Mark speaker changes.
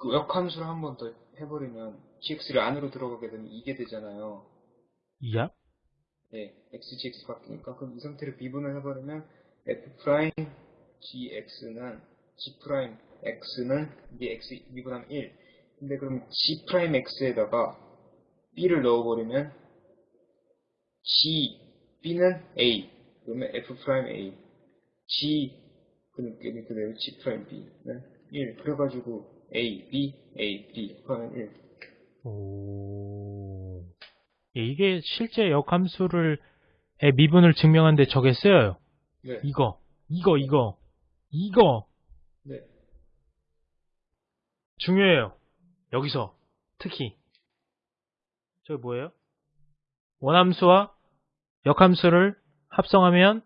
Speaker 1: 그 역함수를 한 번 더 해버리면 gx를 안으로 들어가게 되면 이게 되잖아요.
Speaker 2: 이야?
Speaker 1: 예, x, gx 바뀌니까 그럼 이 상태를 미분을 해버리면 f prime gx는 g prime x는 이게 x 미분하면 1. 근데 그럼 g prime x에다가 b를 넣어버리면 g b는 a 그러면 f prime a g 그는 그대로 g prime b는 1. 그래가지고 a b a b 그러면 1.
Speaker 2: 오. 예, 이게 실제 역함수를 의 미분을 증명하는데 저게 쓰여요.
Speaker 1: 네.
Speaker 2: 이거, 이거, 이거, 이거
Speaker 1: 네.
Speaker 2: 중요해요. 여기서 특히 저기 뭐예요? 원함수와 역함수를 합성하면